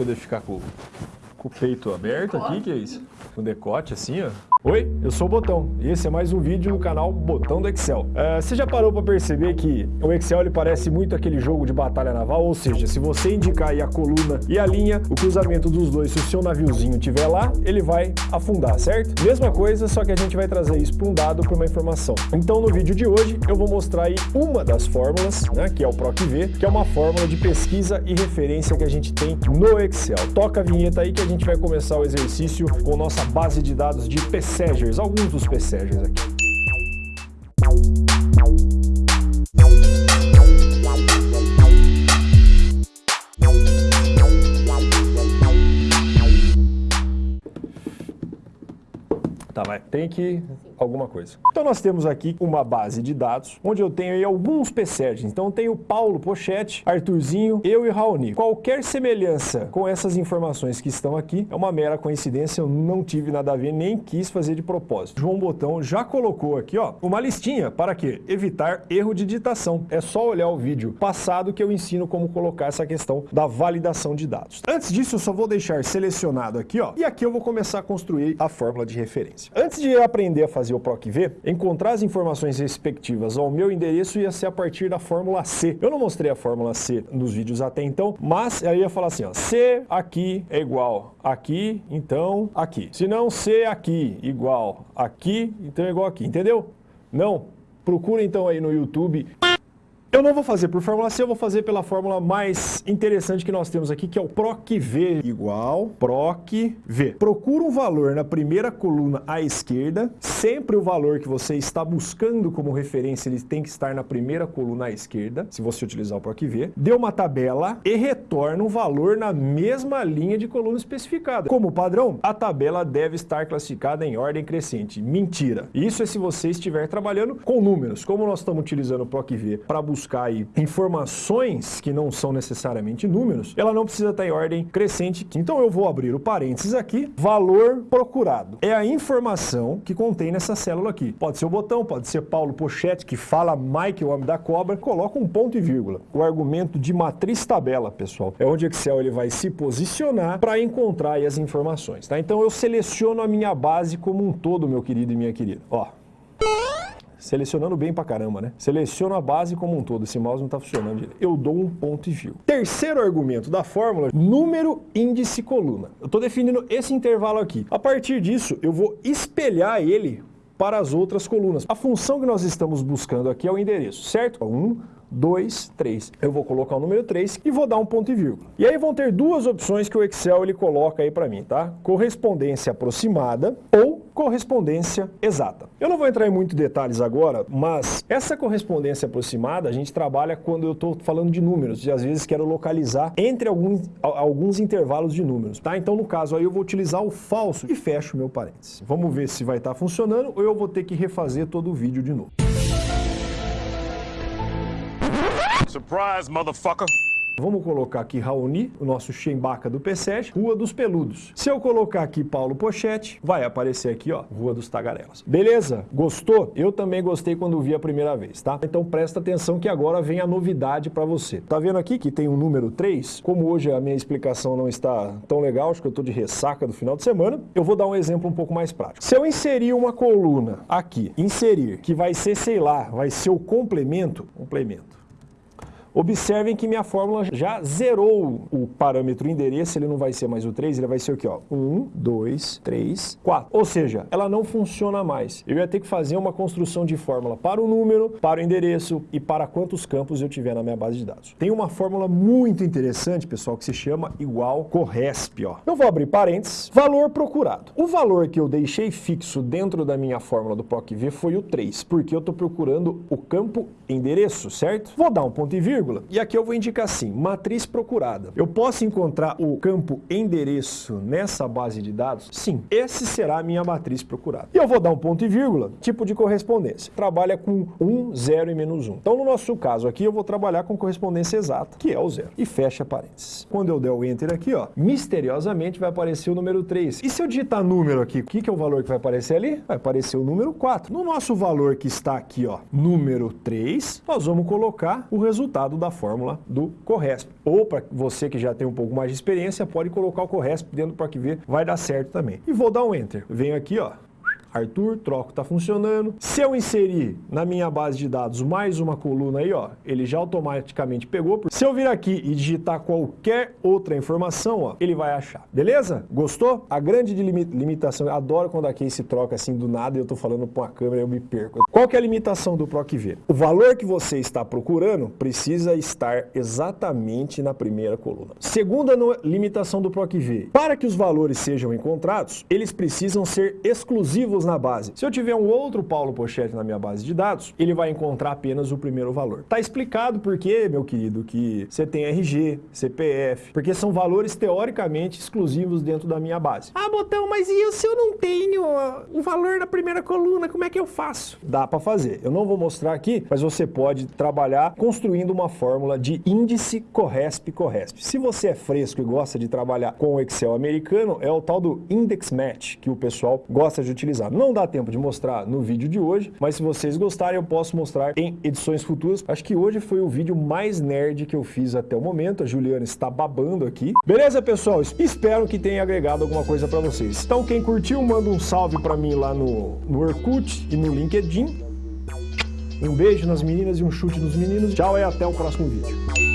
Deixa eu deixa ficar com, com o peito aberto aqui, que é isso? Com decote assim, ó. Oi, eu sou o Botão e esse é mais um vídeo no canal Botão do Excel. Uh, você já parou para perceber que o Excel ele parece muito aquele jogo de batalha naval? Ou seja, se você indicar a coluna e a linha, o cruzamento dos dois, se o seu naviozinho estiver lá, ele vai afundar, certo? Mesma coisa, só que a gente vai trazer isso para um dado, para uma informação. Então no vídeo de hoje eu vou mostrar aí uma das fórmulas, né, que é o PROC-V, que é uma fórmula de pesquisa e referência que a gente tem no Excel. Toca a vinheta aí que a gente vai começar o exercício com nossa base de dados de PC PSEGers, alguns dos PSEGers aqui. Tá, vai. Tem que alguma coisa. Então nós temos aqui uma base de dados, onde eu tenho alguns PSERGs. Então eu tenho Paulo Pochete, Arthurzinho, eu e Raoni. Qualquer semelhança com essas informações que estão aqui é uma mera coincidência, eu não tive nada a ver, nem quis fazer de propósito. João Botão já colocou aqui, ó, uma listinha para quê? Evitar erro de digitação. É só olhar o vídeo passado que eu ensino como colocar essa questão da validação de dados. Antes disso, eu só vou deixar selecionado aqui, ó, e aqui eu vou começar a construir a fórmula de referência. Antes de aprender a fazer fazer o PROC-V, encontrar as informações respectivas ao meu endereço ia ser a partir da fórmula C. Eu não mostrei a fórmula C nos vídeos até então, mas eu ia falar assim, ó, C aqui é igual aqui, então aqui. Se não, C aqui igual aqui, então é igual aqui, entendeu? Não, procura então aí no YouTube eu não vou fazer por fórmula C, eu vou fazer pela fórmula mais interessante que nós temos aqui, que é o PROC-V igual PROC-V. Procura um valor na primeira coluna à esquerda, sempre o valor que você está buscando como referência, ele tem que estar na primeira coluna à esquerda, se você utilizar o PROC-V. Dê uma tabela e retorna um valor na mesma linha de coluna especificada. Como padrão, a tabela deve estar classificada em ordem crescente. Mentira. Isso é se você estiver trabalhando com números. Como nós estamos utilizando o PROC-V para buscar buscar informações que não são necessariamente números, ela não precisa estar em ordem crescente. Então eu vou abrir o parênteses aqui, valor procurado. É a informação que contém nessa célula aqui. Pode ser o botão, pode ser Paulo Pochete, que fala Mike, o homem da cobra, coloca um ponto e vírgula. O argumento de matriz tabela, pessoal, é onde o Excel ele vai se posicionar para encontrar as informações. Tá? Então eu seleciono a minha base como um todo, meu querido e minha querida. Ó, Selecionando bem pra caramba, né? Seleciono a base como um todo, esse mouse não tá funcionando direito. Eu dou um ponto e vírgula. Terceiro argumento da fórmula, número, índice, coluna. Eu tô definindo esse intervalo aqui. A partir disso, eu vou espelhar ele para as outras colunas. A função que nós estamos buscando aqui é o endereço, certo? 1, 2, 3. Eu vou colocar o número 3 e vou dar um ponto e vírgula. E aí vão ter duas opções que o Excel ele coloca aí para mim, tá? Correspondência aproximada ou correspondência exata. Eu não vou entrar em muitos detalhes agora, mas essa correspondência aproximada a gente trabalha quando eu estou falando de números, e às vezes quero localizar entre alguns, alguns intervalos de números, tá? Então no caso aí eu vou utilizar o falso e fecho meu parênteses. Vamos ver se vai estar tá funcionando ou eu vou ter que refazer todo o vídeo de novo. Surprise, motherfucker! Vamos colocar aqui Raoni, o nosso Chembaca do P7, Rua dos Peludos. Se eu colocar aqui Paulo Pochete, vai aparecer aqui, ó, Rua dos Tagarelas. Beleza? Gostou? Eu também gostei quando vi a primeira vez, tá? Então presta atenção que agora vem a novidade para você. Tá vendo aqui que tem um número 3? Como hoje a minha explicação não está tão legal, acho que eu tô de ressaca do final de semana, eu vou dar um exemplo um pouco mais prático. Se eu inserir uma coluna aqui, inserir, que vai ser, sei lá, vai ser o complemento, complemento, Observem que minha fórmula já zerou o parâmetro endereço, ele não vai ser mais o 3, ele vai ser o que? 1, 2, 3, 4. Ou seja, ela não funciona mais. Eu ia ter que fazer uma construção de fórmula para o número, para o endereço e para quantos campos eu tiver na minha base de dados. Tem uma fórmula muito interessante, pessoal, que se chama igual corresp. Ó. Eu vou abrir parênteses, valor procurado. O valor que eu deixei fixo dentro da minha fórmula do PROC-V foi o 3, porque eu estou procurando o campo endereço, certo? Vou dar um ponto e vírgula vírgula. E aqui eu vou indicar assim, matriz procurada. Eu posso encontrar o campo endereço nessa base de dados? Sim, esse será a minha matriz procurada. E eu vou dar um ponto e vírgula, tipo de correspondência. Trabalha com 1, 0 e menos 1. Então, no nosso caso aqui, eu vou trabalhar com correspondência exata, que é o zero. E fecha parênteses. Quando eu der o Enter aqui, ó, misteriosamente vai aparecer o número 3. E se eu digitar número aqui, o que, que é o valor que vai aparecer ali? Vai aparecer o número 4. No nosso valor que está aqui, ó, número 3, nós vamos colocar o resultado da fórmula do Corresp. Ou para você que já tem um pouco mais de experiência, pode colocar o Corresp dentro do PROC-V, vai dar certo também. E vou dar um Enter. Venho aqui, ó, Arthur, troco, tá funcionando. Se eu inserir na minha base de dados mais uma coluna aí, ó, ele já automaticamente pegou. Se eu vir aqui e digitar qualquer outra informação, ó, ele vai achar. Beleza? Gostou? A grande limitação, eu adoro quando a case troca assim do nada e eu tô falando com a câmera e eu me perco. Qual que é a limitação do PROC-V? O valor que você está procurando precisa estar exatamente na primeira coluna. Segunda limitação do PROC-V, para que os valores sejam encontrados, eles precisam ser exclusivos na base. Se eu tiver um outro Paulo Pochete na minha base de dados, ele vai encontrar apenas o primeiro valor. Tá explicado por quê, meu querido, que você tem RG, CPF, porque são valores teoricamente exclusivos dentro da minha base. Ah, Botão, mas e se eu não tenho o valor da primeira coluna, como é que eu faço? Dá para fazer. Eu não vou mostrar aqui, mas você pode trabalhar construindo uma fórmula de índice Corresp-Corresp. Se você é fresco e gosta de trabalhar com o Excel americano, é o tal do Index Match que o pessoal gosta de utilizar. Não dá tempo de mostrar no vídeo de hoje, mas se vocês gostarem eu posso mostrar em edições futuras. Acho que hoje foi o vídeo mais nerd que eu fiz até o momento. A Juliana está babando aqui. Beleza, pessoal? Espero que tenha agregado alguma coisa para vocês. Então quem curtiu, manda um salve para mim lá no, no Orkut e no LinkedIn. Um beijo nas meninas e um chute nos meninos. Tchau e até o próximo vídeo.